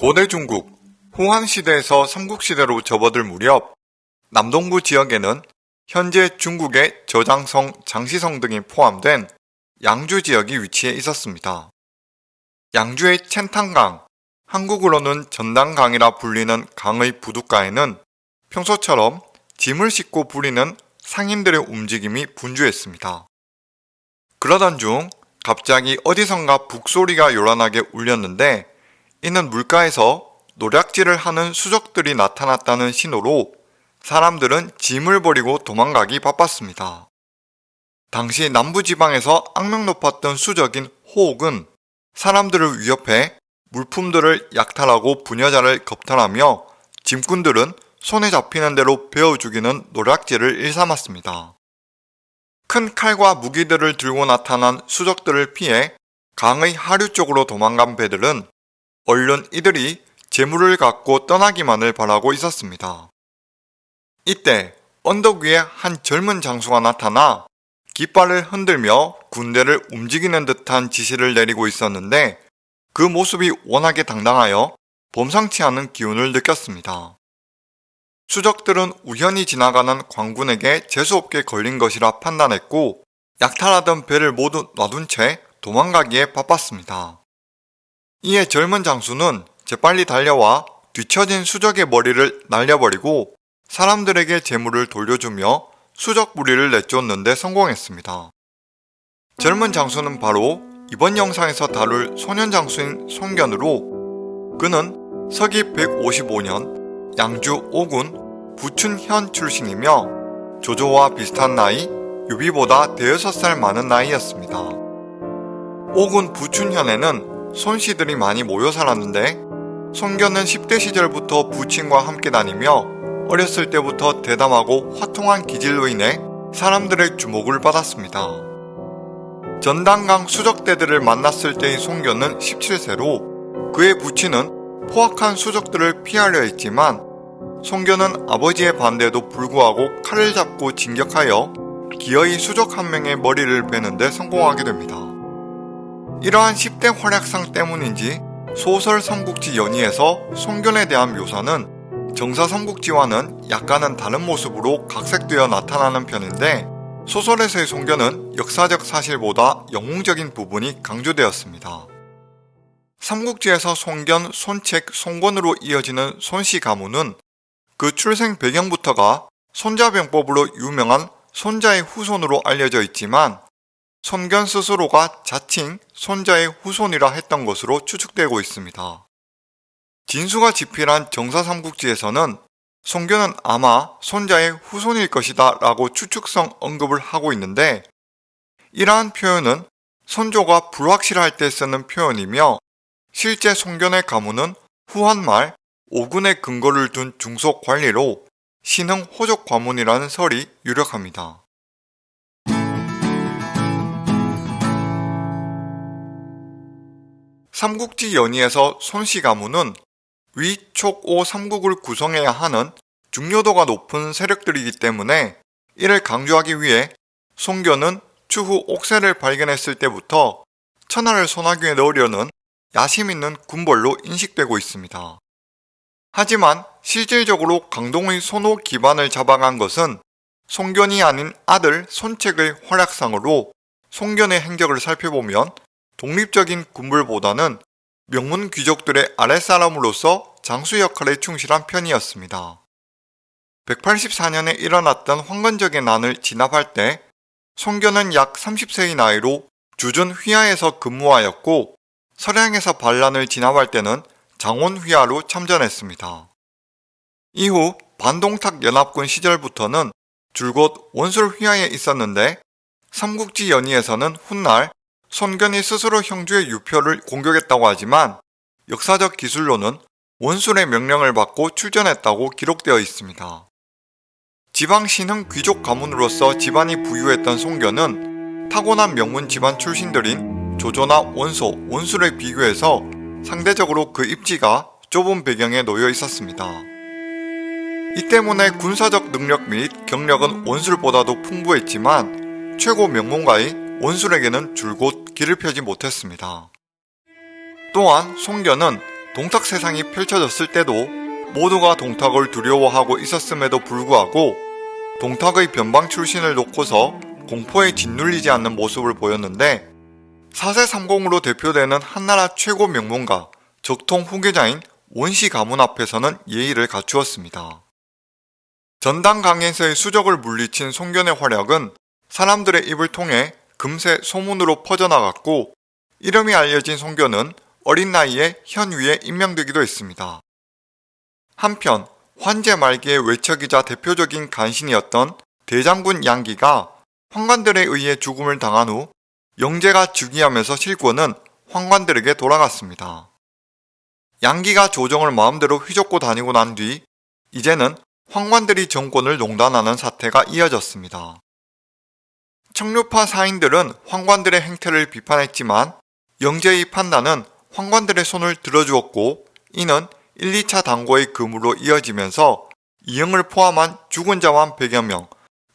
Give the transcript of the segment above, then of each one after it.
고대 중국 후한시대에서 삼국시대로 접어들 무렵 남동부 지역에는 현재 중국의 저장성, 장시성 등이 포함된 양주 지역이 위치해 있었습니다. 양주의 첸탕강, 한국으로는 전당강이라 불리는 강의 부둣가에는 평소처럼 짐을 싣고 부리는 상인들의 움직임이 분주했습니다. 그러던 중 갑자기 어디선가 북소리가 요란하게 울렸는데 이는 물가에서 노략질을 하는 수족들이 나타났다는 신호로 사람들은 짐을 버리고 도망가기 바빴습니다. 당시 남부지방에서 악명 높았던 수적인 호옥은 사람들을 위협해 물품들을 약탈하고 부녀자를 겁탈하며 짐꾼들은 손에 잡히는 대로 베어 죽이는 노략질을 일삼았습니다. 큰 칼과 무기들을 들고 나타난 수적들을 피해 강의 하류 쪽으로 도망간 배들은 얼른 이들이 재물을 갖고 떠나기만을 바라고 있었습니다. 이때 언덕 위에 한 젊은 장수가 나타나 깃발을 흔들며 군대를 움직이는 듯한 지시를 내리고 있었는데 그 모습이 워낙에 당당하여 범상치 않은 기운을 느꼈습니다. 수적들은 우연히 지나가는 광군에게 재수없게 걸린 것이라 판단했고 약탈하던 배를 모두 놔둔 채 도망가기에 바빴습니다. 이에 젊은 장수는 재빨리 달려와 뒤처진 수적의 머리를 날려버리고 사람들에게 재물을 돌려주며 수적 무리를 내쫓는데 성공했습니다. 젊은 장수는 바로 이번 영상에서 다룰 소년 장수인 송견으로 그는 서기 155년 양주 5군 부춘현 출신이며 조조와 비슷한 나이, 유비보다 대여섯 살 많은 나이였습니다. 5군 부춘현에는 손씨들이 많이 모여 살았는데 송견은 10대 시절부터 부친과 함께 다니며 어렸을 때부터 대담하고 화통한 기질로 인해 사람들의 주목을 받았습니다. 전당강 수적대들을 만났을 때의 송견은 17세로 그의 부친은 포악한 수적들을 피하려 했지만 송견은 아버지의 반대에도 불구하고 칼을 잡고 진격하여 기어이 수적 한 명의 머리를 베는데 성공하게 됩니다. 이러한 10대 활약상 때문인지 소설 삼국지 연의에서 송견에 대한 묘사는 정사 삼국지와는 약간은 다른 모습으로 각색되어 나타나는 편인데 소설에서의 송견은 역사적 사실보다 영웅적인 부분이 강조되었습니다. 삼국지에서 송견, 손책, 송권으로 이어지는 손씨 가문은 그 출생 배경부터가 손자병법으로 유명한 손자의 후손으로 알려져 있지만 손견 스스로가 자칭 손자의 후손이라 했던 것으로 추측되고 있습니다. 진수가 집필한 정사삼국지에서는 송견은 아마 손자의 후손일 것이다 라고 추측성 언급을 하고 있는데 이러한 표현은 선조가 불확실할 때 쓰는 표현이며 실제 송견의 가문은 후한말 오군의 근거를 둔 중속 관리로 신흥 호족 과문이라는 설이 유력합니다. 삼국지 연의에서 손씨 가문은 위 촉 오 삼국을 구성해야 하는 중요도가 높은 세력들이기 때문에 이를 강조하기 위해 송견은 추후 옥새를 발견했을 때부터 천하를 소나귀에 넣으려는 야심 있는 군벌로 인식되고 있습니다. 하지만 실질적으로 강동의 손호 기반을 잡아간 것은 송견이 아닌 아들 손책의 활약상으로 송견의 행적을 살펴보면 독립적인 군불보다는 명문 귀족들의 아랫사람으로서 장수 역할에 충실한 편이었습니다. 184년에 일어났던 황건적의 난을 진압할 때 송견은 약 30세의 나이로 주준 휘하에서 근무하였고 서량에서 반란을 진압할 때는 장원 휘하로 참전했습니다. 이후 반동탁 연합군 시절부터는 줄곧 원술 휘하에 있었는데 삼국지 연의에서는 훗날 손견이 스스로 형주의 유표를 공격했다고 하지만 역사적 기술로는 원술의 명령을 받고 출전했다고 기록되어 있습니다. 지방 신흥 귀족 가문으로서 집안이 부유했던 송견은 타고난 명문 집안 출신들인 조조나 원소, 원술에 비교해서 상대적으로 그 입지가 좁은 배경에 놓여 있었습니다. 이 때문에 군사적 능력 및 경력은 원술보다도 풍부했지만 최고 명문가의 원술에게는 줄곧 길을 펴지 못했습니다. 또한 송견은 동탁 세상이 펼쳐졌을 때도 모두가 동탁을 두려워하고 있었음에도 불구하고 동탁의 변방 출신을 놓고서 공포에 짓눌리지 않는 모습을 보였는데 4세 30으로 대표되는 한나라 최고 명문가 적통 후계자인 원시 가문 앞에서는 예의를 갖추었습니다. 전당 강에서의 수적을 물리친 송견의 활약은 사람들의 입을 통해 금세 소문으로 퍼져나갔고 이름이 알려진 송견은 어린 나이에 현위에 임명되기도 했습니다. 한편 환제 말기의 외척이자 대표적인 간신이었던 대장군 양기가 황관들에 의해 죽음을 당한 후 영제가 즉위하면서 실권은 황관들에게 돌아갔습니다. 양기가 조정을 마음대로 휘젓고 다니고 난 뒤 이제는 황관들이 정권을 농단하는 사태가 이어졌습니다. 청류파 사인들은 황관들의 행태를 비판했지만 영제의 판단은 황관들의 손을 들어주었고 이는 1, 2차 당고의 금으로 이어지면서 이영을 포함한 죽은 자만 100여 명,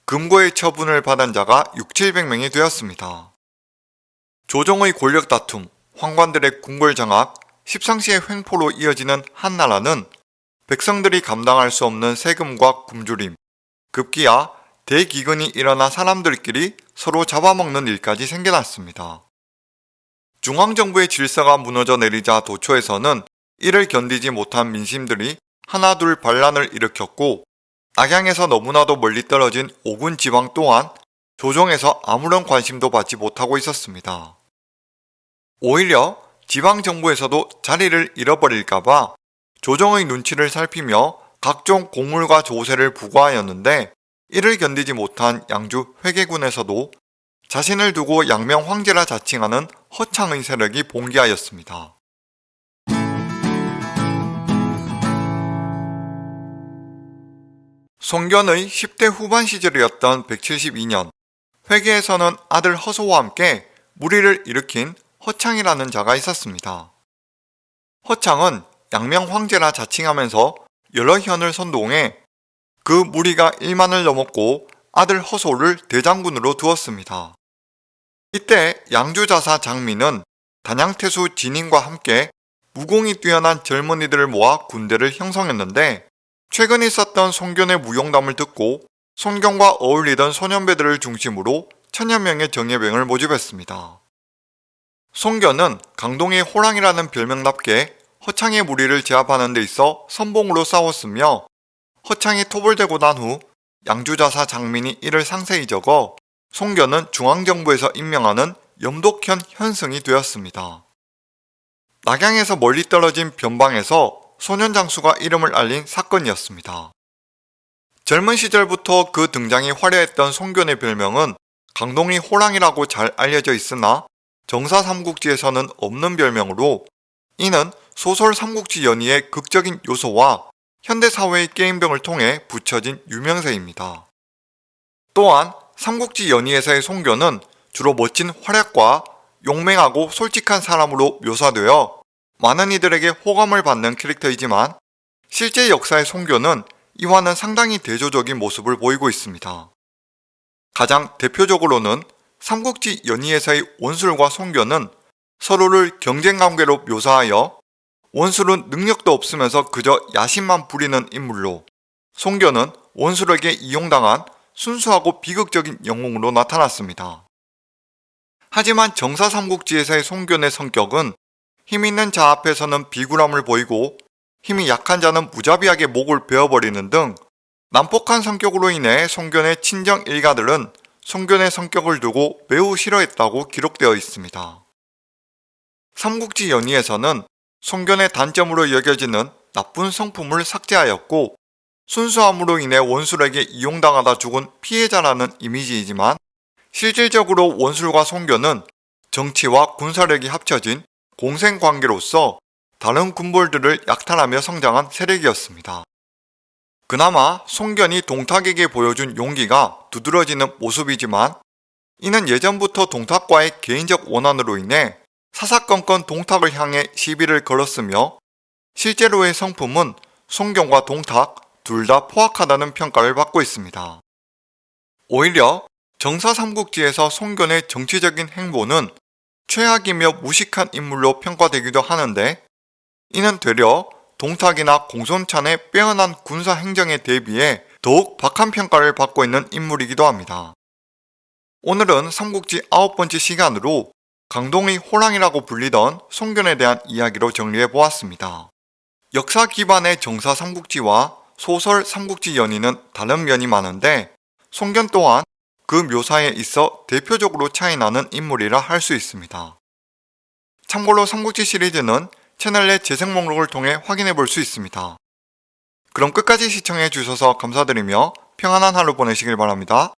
금고의 처분을 받은 자가 6, 700명이 되었습니다. 조정의 권력 다툼, 황관들의 궁궐 장악, 십상시의 횡포로 이어지는 한나라는 백성들이 감당할 수 없는 세금과 굶주림, 급기야 대기근이 일어나 사람들끼리 서로 잡아먹는 일까지 생겨났습니다. 중앙정부의 질서가 무너져 내리자 도초에서는 이를 견디지 못한 민심들이 하나둘 반란을 일으켰고 악양에서 너무나도 멀리 떨어진 오군 지방 또한 조정에서 아무런 관심도 받지 못하고 있었습니다. 오히려 지방정부에서도 자리를 잃어버릴까봐 조정의 눈치를 살피며 각종 공물과 조세를 부과하였는데 이를 견디지 못한 양주 회계군에서도 자신을 두고 양명 황제라 자칭하는 허창의 세력이 봉기하였습니다. 송견의 10대 후반 시절이었던 172년 회계에서는 아들 허소와 함께 무리를 일으킨 허창이라는 자가 있었습니다. 허창은 양명 황제라 자칭하면서 여러 현을 선동해 그 무리가 1만을 넘었고 아들 허소를 대장군으로 두었습니다. 이때 양주자사 장민은 단양태수 진인과 함께 무공이 뛰어난 젊은이들을 모아 군대를 형성했는데 최근 있었던 송견의 무용담을 듣고 손경과 어울리던 소년배들을 중심으로 천여 명의 정예병을 모집했습니다. 송견은 강동의 호랑이라는 별명답게 허창의 무리를 제압하는 데 있어 선봉으로 싸웠으며 허창이 대고 난 후 양주자사 장민이 이를 상세히 적어 송견은 중앙정부에서 임명하는 염독현 현승이 되었습니다. 낙양에서 멀리 떨어진 변방에서 소년 장수가 이름을 알린 사건이었습니다. 젊은 시절부터 그 등장이 화려했던 송견의 별명은 강동이 호랑이라고 잘 알려져 있으나 정사 삼국지에서는 없는 별명으로 이는 소설 삼국지 연의의 극적인 요소와 현대사회의 게임병을 통해 붙여진 유명세입니다. 또한 삼국지 연의에서의 송견은 주로 멋진 활약과 용맹하고 솔직한 사람으로 묘사되어 많은 이들에게 호감을 받는 캐릭터이지만 실제 역사의 송견은 이와는 상당히 대조적인 모습을 보이고 있습니다. 가장 대표적으로는 삼국지 연의에서의 원술과 송견은 서로를 경쟁관계로 묘사하여 원술은 능력도 없으면서 그저 야심만 부리는 인물로 송견은 원술에게 이용당한 순수하고 비극적인 영웅으로 나타났습니다. 하지만 정사 삼국지에서의 송견의 성격은 힘있는 자 앞에서는 비굴함을 보이고 힘이 약한 자는 무자비하게 목을 베어버리는 등 난폭한 성격으로 인해 송견의 친정 일가들은 송견의 성격을 두고 매우 싫어했다고 기록되어 있습니다. 삼국지 연의에서는 송견의 단점으로 여겨지는 나쁜 성품을 삭제하였고 순수함으로 인해 원술에게 이용당하다 죽은 피해자라는 이미지이지만 실질적으로 원술과 송견은 정치와 군사력이 합쳐진 공생관계로서 다른 군벌들을 약탈하며 성장한 세력이었습니다. 그나마 송견이 동탁에게 보여준 용기가 두드러지는 모습이지만 이는 예전부터 동탁과의 개인적 원한으로 인해 사사건건 동탁을 향해 시비를 걸었으며 실제로의 성품은 송견과 동탁 둘 다 포악하다는 평가를 받고 있습니다. 오히려 정사 삼국지에서 송견의 정치적인 행보는 최악이며 무식한 인물로 평가되기도 하는데 이는 되려 동탁이나 공손찬의 빼어난 군사 행정에 대비해 더욱 박한 평가를 받고 있는 인물이기도 합니다. 오늘은 삼국지 아홉 번째 시간으로 강동의 호랑이라고 불리던 송견에 대한 이야기로 정리해 보았습니다. 역사 기반의 정사 삼국지와 소설 삼국지 연의는 다른 면이 많은데 송견 또한 그 묘사에 있어 대표적으로 차이나는 인물이라 할 수 있습니다. 참고로 삼국지 시리즈는 채널 내 재생 목록을 통해 확인해 볼 수 있습니다. 그럼 끝까지 시청해 주셔서 감사드리며 평안한 하루 보내시길 바랍니다.